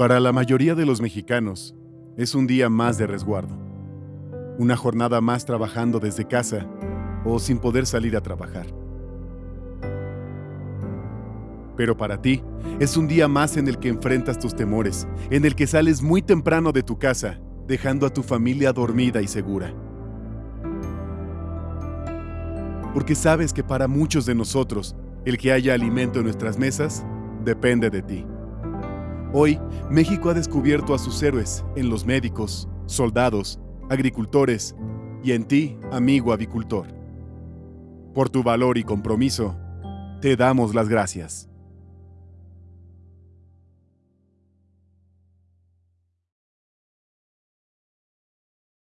Para la mayoría de los mexicanos, es un día más de resguardo. Una jornada más trabajando desde casa o sin poder salir a trabajar. Pero para ti, es un día más en el que enfrentas tus temores, en el que sales muy temprano de tu casa, dejando a tu familia dormida y segura. Porque sabes que para muchos de nosotros, el que haya alimento en nuestras mesas depende de ti. Hoy, México ha descubierto a sus héroes en los médicos, soldados, agricultores y en ti, amigo avicultor. Por tu valor y compromiso, te damos las gracias.